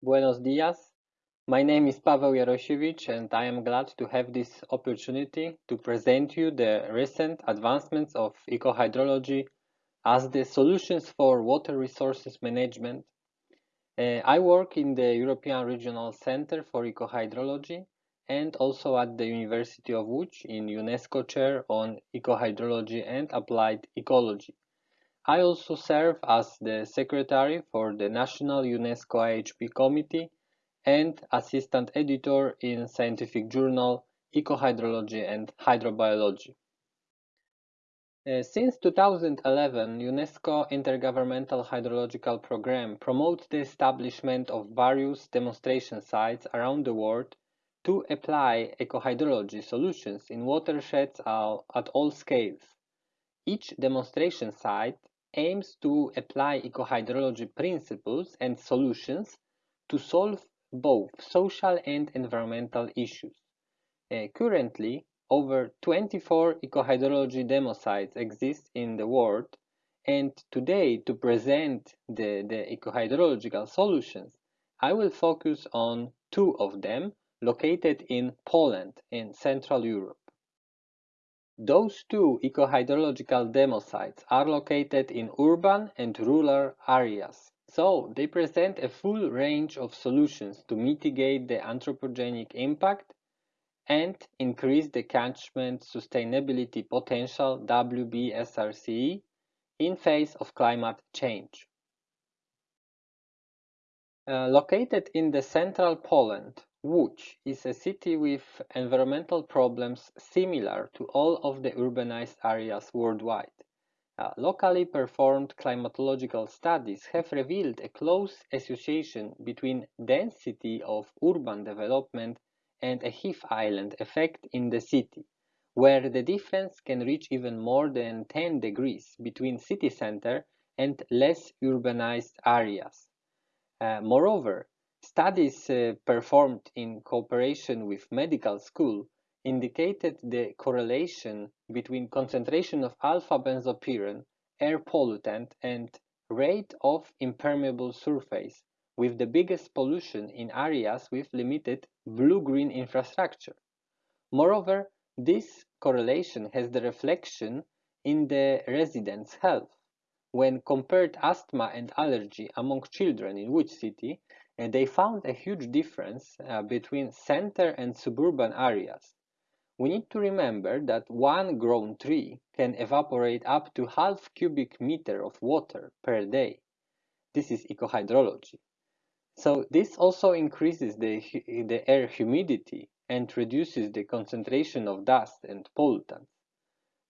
Buenos dias. My name is Paweł Jarosiewicz and I am glad to have this opportunity to present you the recent advancements of ecohydrology as the solutions for water resources management. Uh, I work in the European Regional Center for Ecohydrology and also at the University of Łódź in UNESCO Chair on Ecohydrology and Applied Ecology. I also serve as the secretary for the National UNESCO IHP Committee and assistant editor in scientific journal Ecohydrology and Hydrobiology. Uh, since 2011, UNESCO Intergovernmental Hydrological Programme promotes the establishment of various demonstration sites around the world to apply ecohydrology solutions in watersheds at all scales. Each demonstration site aims to apply ecohydrology principles and solutions to solve both social and environmental issues. Uh, currently, over 24 ecohydrology demo sites exist in the world, and today, to present the, the ecohydrological solutions, I will focus on two of them located in Poland in Central Europe. Those two ecohydrological demo sites are located in urban and rural areas, so they present a full range of solutions to mitigate the anthropogenic impact and increase the catchment sustainability potential WBSRCE in face of climate change. Uh, located in the central Poland, Łódź is a city with environmental problems similar to all of the urbanized areas worldwide. Uh, locally performed climatological studies have revealed a close association between density of urban development and a heat island effect in the city, where the difference can reach even more than 10 degrees between city center and less urbanized areas. Uh, moreover, Studies uh, performed in cooperation with medical school indicated the correlation between concentration of alpha-benzopyrene, air pollutant, and rate of impermeable surface, with the biggest pollution in areas with limited blue-green infrastructure. Moreover, this correlation has the reflection in the residents' health. When compared asthma and allergy among children in Łódź city, and they found a huge difference uh, between center and suburban areas. We need to remember that one grown tree can evaporate up to half cubic meter of water per day. This is ecohydrology. So this also increases the, the air humidity and reduces the concentration of dust and pollutants.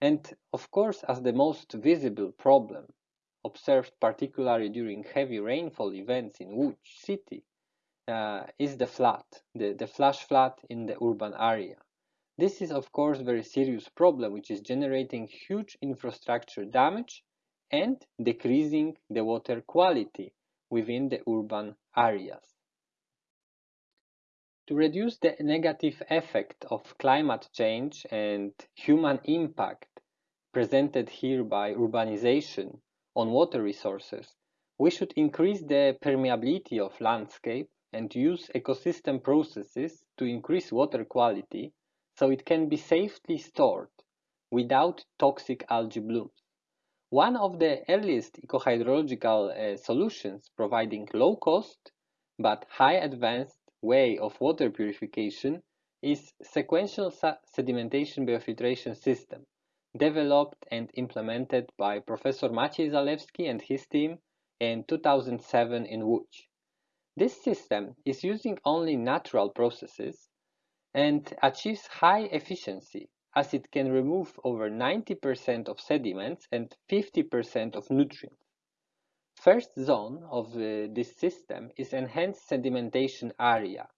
And of course, as the most visible problem, observed particularly during heavy rainfall events in Łódź city, uh, is the flood, the, the flash flood in the urban area. This is of course a very serious problem which is generating huge infrastructure damage and decreasing the water quality within the urban areas. To reduce the negative effect of climate change and human impact presented here by urbanization on water resources, we should increase the permeability of landscape and use ecosystem processes to increase water quality so it can be safely stored without toxic algae blooms. One of the earliest ecohydrological uh, solutions providing low cost but high advanced way of water purification is sequential sedimentation biofiltration system developed and implemented by Professor Maciej Zalewski and his team in 2007 in Łódź. This system is using only natural processes and achieves high efficiency as it can remove over 90% of sediments and 50% of nutrients. First zone of uh, this system is enhanced sedimentation area,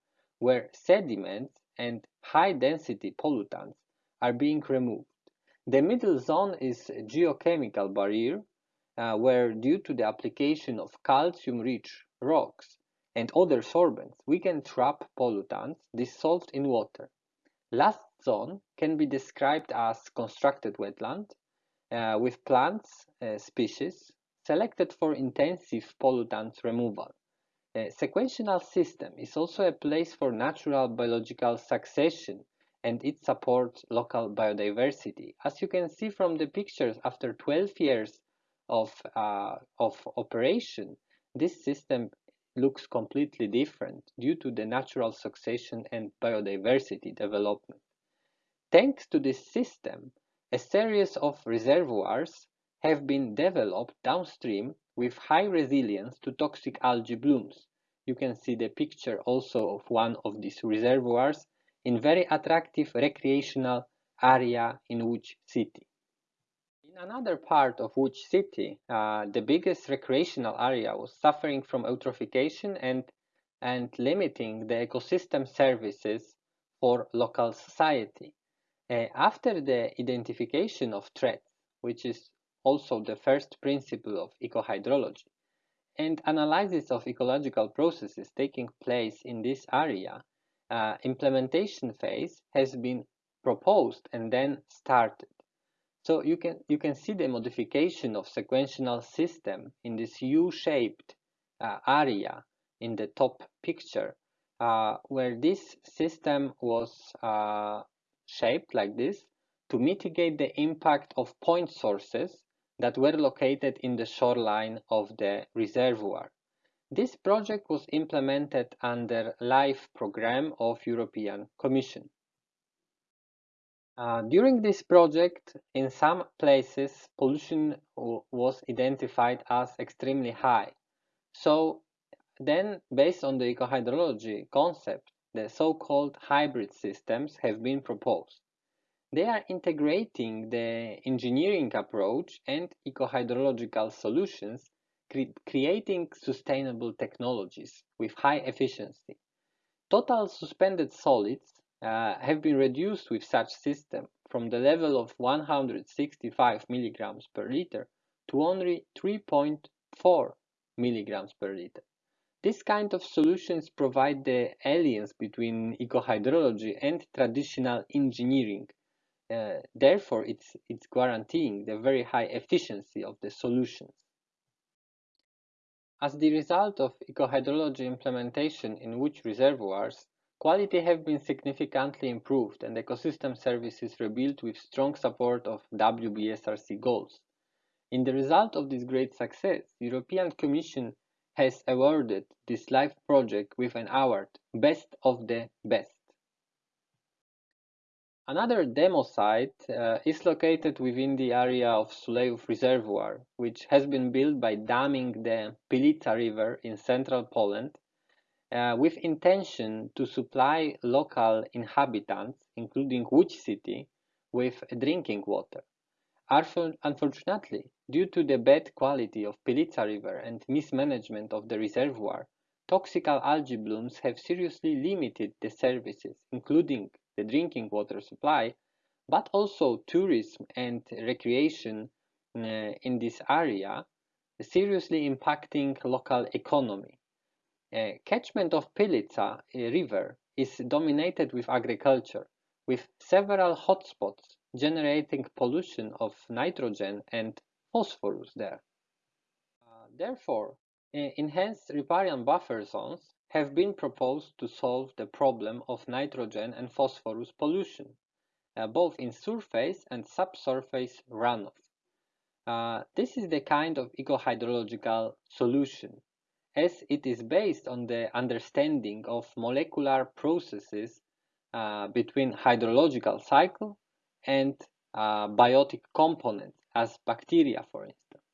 where sediments and high-density pollutants are being removed. The middle zone is geochemical barrier, uh, where due to the application of calcium-rich rocks and other sorbents, we can trap pollutants dissolved in water. Last zone can be described as constructed wetland uh, with plants uh, species selected for intensive pollutants removal. A sequential system is also a place for natural biological succession and it supports local biodiversity. As you can see from the pictures, after 12 years of, uh, of operation, this system looks completely different due to the natural succession and biodiversity development. Thanks to this system, a series of reservoirs have been developed downstream with high resilience to toxic algae blooms. You can see the picture also of one of these reservoirs in very attractive recreational area in Łódź city. In another part of Łódź city, uh, the biggest recreational area was suffering from eutrophication and, and limiting the ecosystem services for local society. Uh, after the identification of threats, which is also the first principle of ecohydrology, and analysis of ecological processes taking place in this area, uh, implementation phase has been proposed and then started. So you can you can see the modification of sequential system in this U-shaped uh, area in the top picture, uh, where this system was uh, shaped like this to mitigate the impact of point sources that were located in the shoreline of the reservoir. This project was implemented under LIFE program of European Commission. Uh, during this project, in some places, pollution was identified as extremely high. So then, based on the ecohydrology concept, the so-called hybrid systems have been proposed. They are integrating the engineering approach and ecohydrological solutions, cre creating sustainable technologies with high efficiency. Total suspended solids uh, have been reduced with such system from the level of 165 milligrams per liter to only 3.4 milligrams per liter. This kind of solutions provide the alliance between ecohydrology and traditional engineering uh, therefore, it's, it's guaranteeing the very high efficiency of the solutions. As the result of ecohydrology implementation in which reservoirs, quality have been significantly improved and ecosystem services rebuilt with strong support of WBSRC goals. In the result of this great success, European Commission has awarded this LIFE project with an award, Best of the Best. Another demo site uh, is located within the area of Sulejów Reservoir, which has been built by damming the Pilica River in central Poland uh, with intention to supply local inhabitants, including Łódź city, with drinking water. Unfortunately, due to the bad quality of Pilica River and mismanagement of the reservoir, toxical algae blooms have seriously limited the services, including the drinking water supply, but also tourism and recreation uh, in this area, seriously impacting local economy. Uh, catchment of Pilica uh, river is dominated with agriculture, with several hotspots generating pollution of nitrogen and phosphorus there. Uh, therefore, uh, enhanced riparian buffer zones have been proposed to solve the problem of nitrogen and phosphorus pollution, uh, both in surface and subsurface runoff. Uh, this is the kind of ecohydrological solution, as it is based on the understanding of molecular processes uh, between hydrological cycle and uh, biotic components, as bacteria, for instance.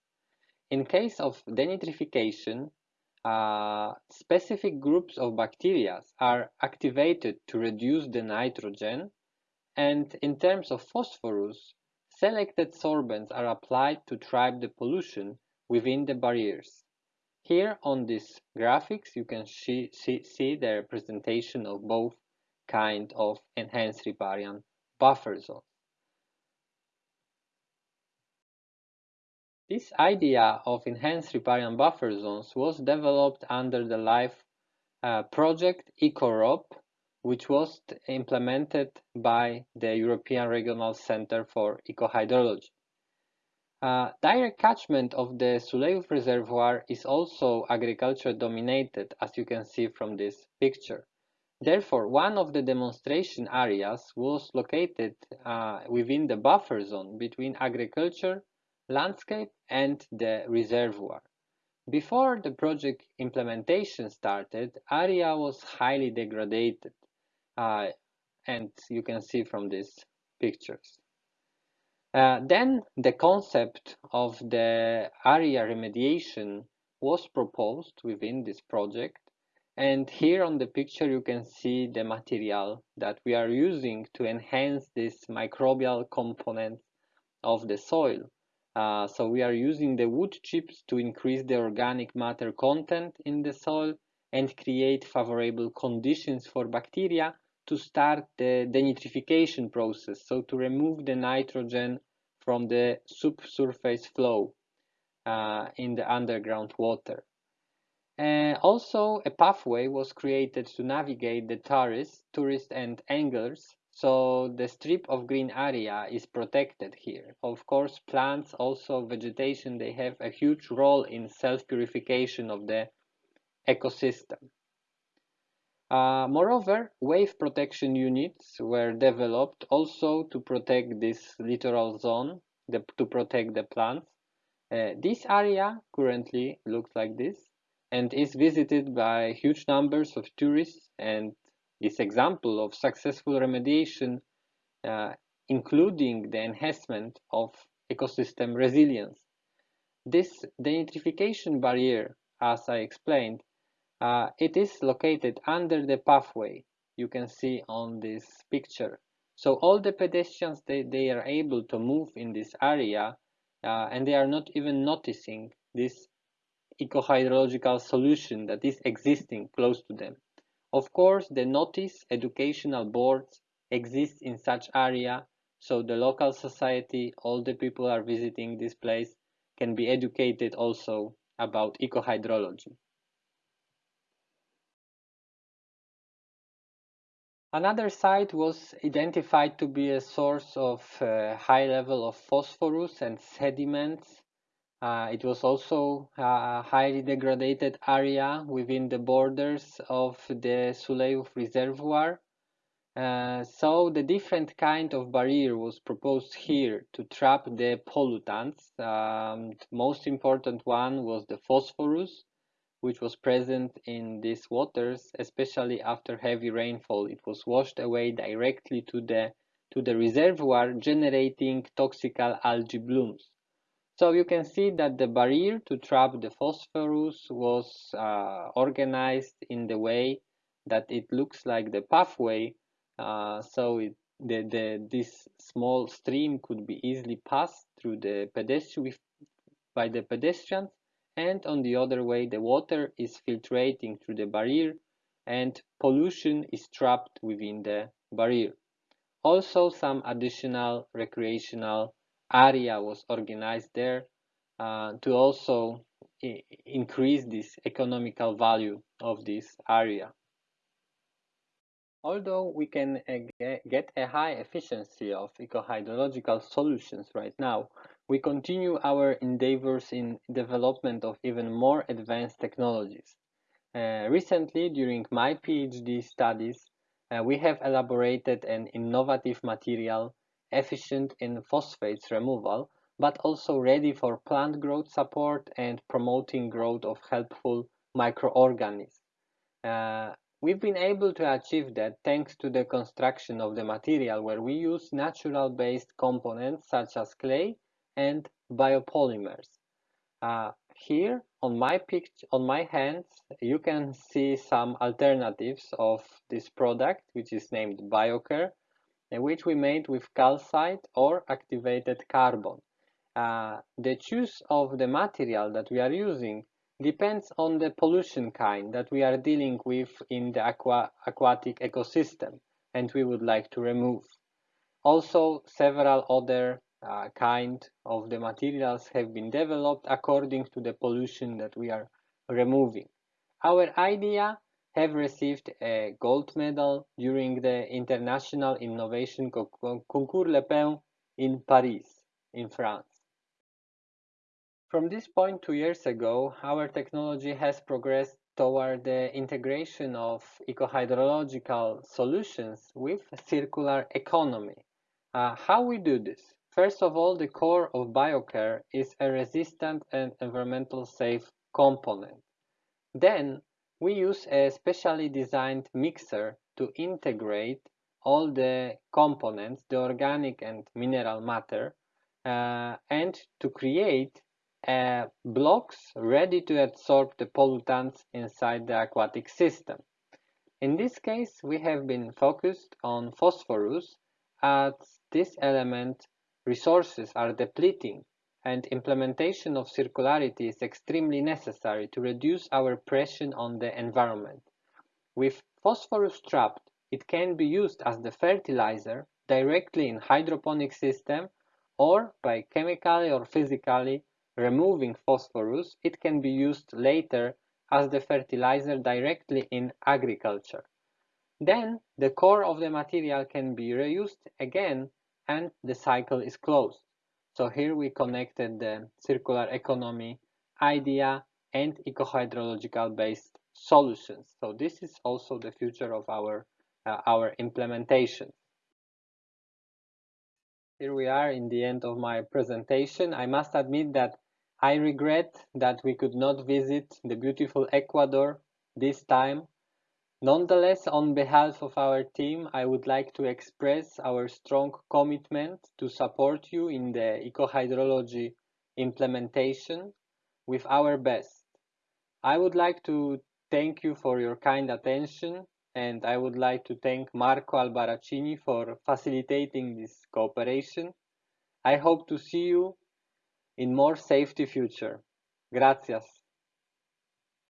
In case of denitrification, uh, specific groups of bacteria are activated to reduce the nitrogen and in terms of phosphorus, selected sorbents are applied to trap the pollution within the barriers. Here on this graphics you can see, see, see the representation of both kind of enhanced riparian buffer zones. This idea of enhanced riparian buffer zones was developed under the LIFE uh, project EKOROB, which was implemented by the European Regional Center for Ecohydrology. Uh, direct catchment of the Sulejów reservoir is also agriculture dominated, as you can see from this picture. Therefore, one of the demonstration areas was located uh, within the buffer zone between agriculture, landscape, and the reservoir. Before the project implementation started, area was highly degraded, uh, and you can see from these pictures. Uh, then the concept of the area remediation was proposed within this project. And here on the picture, you can see the material that we are using to enhance this microbial component of the soil. Uh, so we are using the wood chips to increase the organic matter content in the soil and create favorable conditions for bacteria to start the denitrification process, so to remove the nitrogen from the subsurface flow uh, in the underground water. Uh, also, a pathway was created to navigate the tourists, tourists and anglers, so the strip of green area is protected here. Of course, plants, also vegetation, they have a huge role in self-purification of the ecosystem. Uh, moreover, wave protection units were developed also to protect this littoral zone, the, to protect the plants. Uh, this area currently looks like this and is visited by huge numbers of tourists and is example of successful remediation, uh, including the enhancement of ecosystem resilience. This denitrification barrier, as I explained, uh, it is located under the pathway you can see on this picture. So all the pedestrians, they, they are able to move in this area uh, and they are not even noticing this ecohydrological solution that is existing close to them. Of course, the notice educational boards exist in such area so the local society, all the people are visiting this place can be educated also about ecohydrology. Another site was identified to be a source of uh, high level of phosphorus and sediments. Uh, it was also a highly degraded area within the borders of the Sulejów reservoir. Uh, so the different kind of barrier was proposed here to trap the pollutants. Um, the most important one was the phosphorus which was present in these waters, especially after heavy rainfall. It was washed away directly to the, to the reservoir, generating toxical algae blooms. So you can see that the barrier to trap the phosphorus was uh, organized in the way that it looks like the pathway. Uh, so it, the, the, this small stream could be easily passed through the pedestrian by the pedestrians and on the other way the water is filtrating through the barrier and pollution is trapped within the barrier. Also some additional recreational area was organized there uh, to also increase this economical value of this area. Although we can uh, get a high efficiency of ecohydrological solutions right now, we continue our endeavors in development of even more advanced technologies. Uh, recently, during my PhD studies, uh, we have elaborated an innovative material efficient in phosphates removal, but also ready for plant growth support and promoting growth of helpful microorganisms. Uh, we've been able to achieve that thanks to the construction of the material where we use natural-based components such as clay and biopolymers. Uh, here on my picture, on my hands, you can see some alternatives of this product, which is named BioCare, which we made with calcite or activated carbon. Uh, the choice of the material that we are using depends on the pollution kind that we are dealing with in the aqua aquatic ecosystem and we would like to remove. Also, several other uh, kind of the materials have been developed according to the pollution that we are removing. Our idea have received a gold medal during the International Innovation Concours Lépine in Paris, in France. From this point two years ago, our technology has progressed toward the integration of eco-hydrological solutions with circular economy. Uh, how we do this? First of all, the core of BioCare is a resistant and environmental safe component. Then we use a specially designed mixer to integrate all the components, the organic and mineral matter, uh, and to create uh, blocks ready to absorb the pollutants inside the aquatic system. In this case, we have been focused on phosphorus as this element resources are depleting and implementation of circularity is extremely necessary to reduce our pressure on the environment. With phosphorus trapped, it can be used as the fertilizer directly in hydroponic system or by chemically or physically removing phosphorus, it can be used later as the fertilizer directly in agriculture. Then the core of the material can be reused again and the cycle is closed. So here we connected the circular economy idea and eco-hydrological based solutions. So this is also the future of our, uh, our implementation. Here we are in the end of my presentation. I must admit that I regret that we could not visit the beautiful Ecuador this time. Nonetheless, on behalf of our team, I would like to express our strong commitment to support you in the eco-hydrology implementation with our best. I would like to thank you for your kind attention and I would like to thank Marco Albaracini for facilitating this cooperation. I hope to see you in more safety future. Gracias.